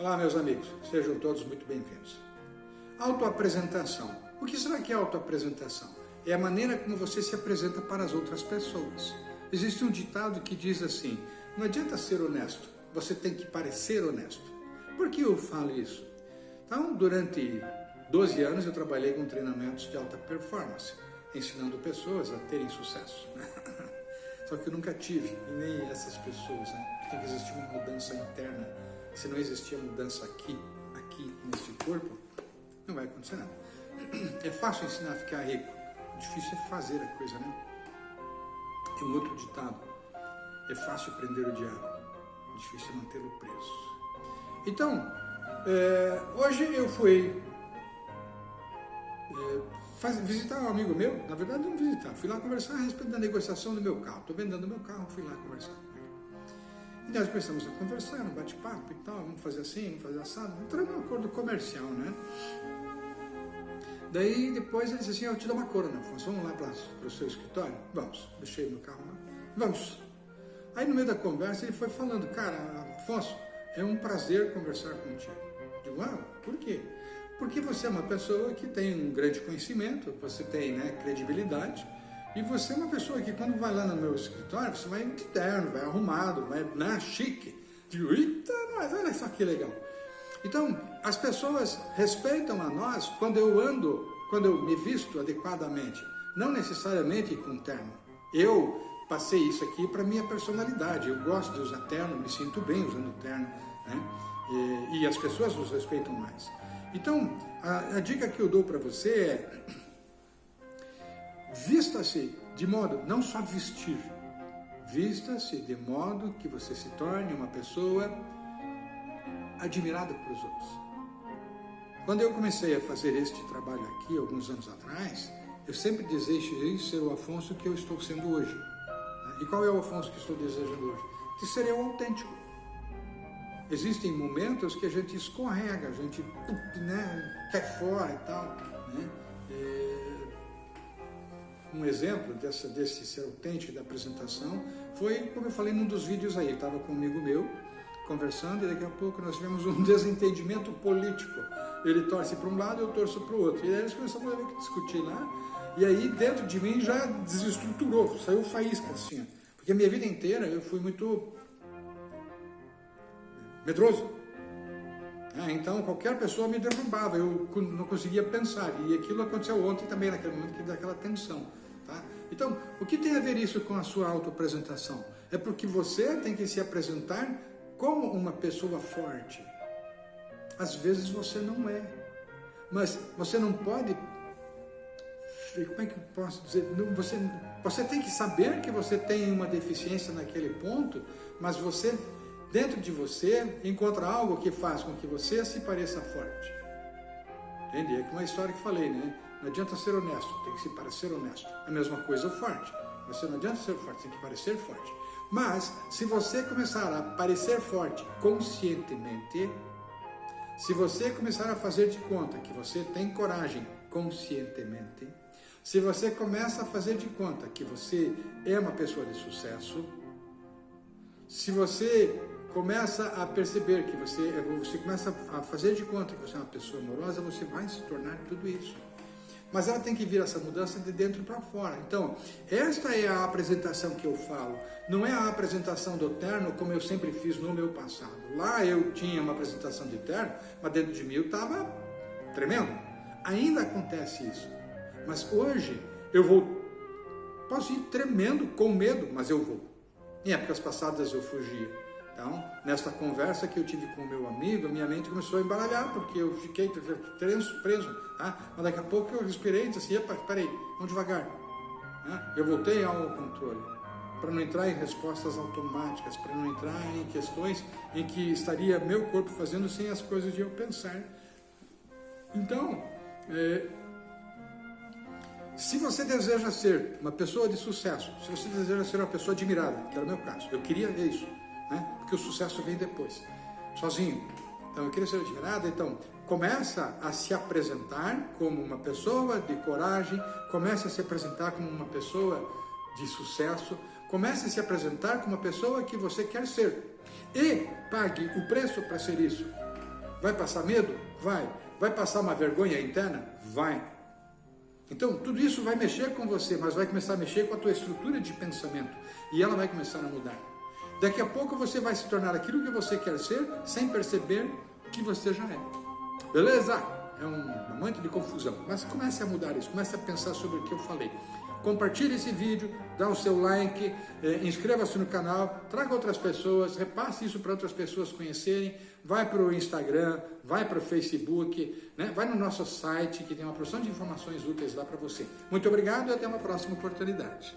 Olá, meus amigos, sejam todos muito bem-vindos. Autoapresentação. O que será que é autoapresentação? É a maneira como você se apresenta para as outras pessoas. Existe um ditado que diz assim: não adianta ser honesto, você tem que parecer honesto. Por que eu falo isso? Então, durante 12 anos eu trabalhei com treinamentos de alta performance, ensinando pessoas a terem sucesso. Só que eu nunca tive, e nem essas pessoas, né? Tem que existir uma mudança interna se não existir a mudança aqui, aqui, nesse corpo, não vai acontecer nada. É fácil ensinar a ficar rico, difícil é fazer a coisa, né? Tem um outro ditado, é fácil prender o diabo, difícil é mantê-lo preso. Então, é, hoje eu fui é, faz, visitar um amigo meu, na verdade não visitar, fui lá conversar a respeito da negociação do meu carro. Estou vendendo meu carro, fui lá conversar. E nós começamos a conversar, um bate-papo e tal, vamos fazer assim, vamos fazer assado, entramos num acordo comercial, né? Daí depois ele disse assim, eu te dou uma corona, Afonso, vamos lá para o seu escritório? Vamos, deixei o meu carro lá, vamos. Aí no meio da conversa ele foi falando, cara, Afonso, é um prazer conversar contigo. Digo, ah, por quê? Porque você é uma pessoa que tem um grande conhecimento, você tem né, credibilidade, e você é uma pessoa que quando vai lá no meu escritório, você vai de terno, vai arrumado, vai na né, chique. Digo, eita, mas olha só que legal. Então, as pessoas respeitam a nós quando eu ando, quando eu me visto adequadamente. Não necessariamente com terno. Eu passei isso aqui para minha personalidade. Eu gosto de usar terno, me sinto bem usando terno. Né? E, e as pessoas nos respeitam mais. Então, a, a dica que eu dou para você é Vista-se de modo, não só vestir, vista-se de modo que você se torne uma pessoa admirada pelos outros. Quando eu comecei a fazer este trabalho aqui, alguns anos atrás, eu sempre desejei ser o Afonso que eu estou sendo hoje. E qual é o Afonso que estou desejando hoje? Que seria o autêntico. Existem momentos que a gente escorrega, a gente né, cai fora e tal. Né? Um exemplo dessa, desse ser autêntico da apresentação foi, como eu falei num dos vídeos aí, estava com um amigo meu, conversando, e daqui a pouco nós tivemos um desentendimento político. Ele torce para um lado, eu torço para o outro. E aí eles começaram a discutir lá, e aí dentro de mim já desestruturou, saiu faísca assim. Porque a minha vida inteira eu fui muito medroso. É, então qualquer pessoa me derrubava, eu não conseguia pensar. E aquilo aconteceu ontem também, naquele momento que daquela tensão. Tá? Então, o que tem a ver isso com a sua autoapresentação? É porque você tem que se apresentar como uma pessoa forte. Às vezes você não é. Mas você não pode... Como é que eu posso dizer? Você, você tem que saber que você tem uma deficiência naquele ponto, mas você, dentro de você, encontra algo que faz com que você se pareça forte. Entende? É uma história que falei, né? Não adianta ser honesto, tem que se parecer honesto. A mesma coisa o forte. Você não adianta ser forte, tem que parecer forte. Mas, se você começar a parecer forte conscientemente, se você começar a fazer de conta que você tem coragem conscientemente, se você começa a fazer de conta que você é uma pessoa de sucesso, se você começa a perceber que você, você começa a fazer de conta que você é uma pessoa amorosa, você vai se tornar tudo isso. Mas ela tem que vir essa mudança de dentro para fora. Então, esta é a apresentação que eu falo. Não é a apresentação do terno como eu sempre fiz no meu passado. Lá eu tinha uma apresentação de terno, mas dentro de mim eu estava tremendo. Ainda acontece isso. Mas hoje eu vou, posso ir tremendo, com medo, mas eu vou. Em épocas passadas eu fugia. Então, nesta conversa que eu tive com o meu amigo, minha mente começou a embaralhar, porque eu fiquei preso, preso tá? mas daqui a pouco eu respirei e disse assim, peraí, vamos devagar. Né? Eu voltei ao controle, para não entrar em respostas automáticas, para não entrar em questões em que estaria meu corpo fazendo sem as coisas de eu pensar. Então, é, se você deseja ser uma pessoa de sucesso, se você deseja ser uma pessoa admirada, que era o meu caso, eu queria isso, né? porque o sucesso vem depois, sozinho. Então eu queria ser admirado, então começa a se apresentar como uma pessoa de coragem, começa a se apresentar como uma pessoa de sucesso, comece a se apresentar como uma pessoa que você quer ser e pague o preço para ser isso. Vai passar medo? Vai. Vai passar uma vergonha interna? Vai. Então, tudo isso vai mexer com você, mas vai começar a mexer com a tua estrutura de pensamento. E ela vai começar a mudar. Daqui a pouco você vai se tornar aquilo que você quer ser, sem perceber que você já é. Beleza? É um momento de confusão. Mas comece a mudar isso, comece a pensar sobre o que eu falei. Compartilhe esse vídeo, dá o seu like, eh, inscreva-se no canal, traga outras pessoas, repasse isso para outras pessoas conhecerem, vai para o Instagram, vai para o Facebook, né? vai no nosso site que tem uma porção de informações úteis lá para você. Muito obrigado e até uma próxima oportunidade.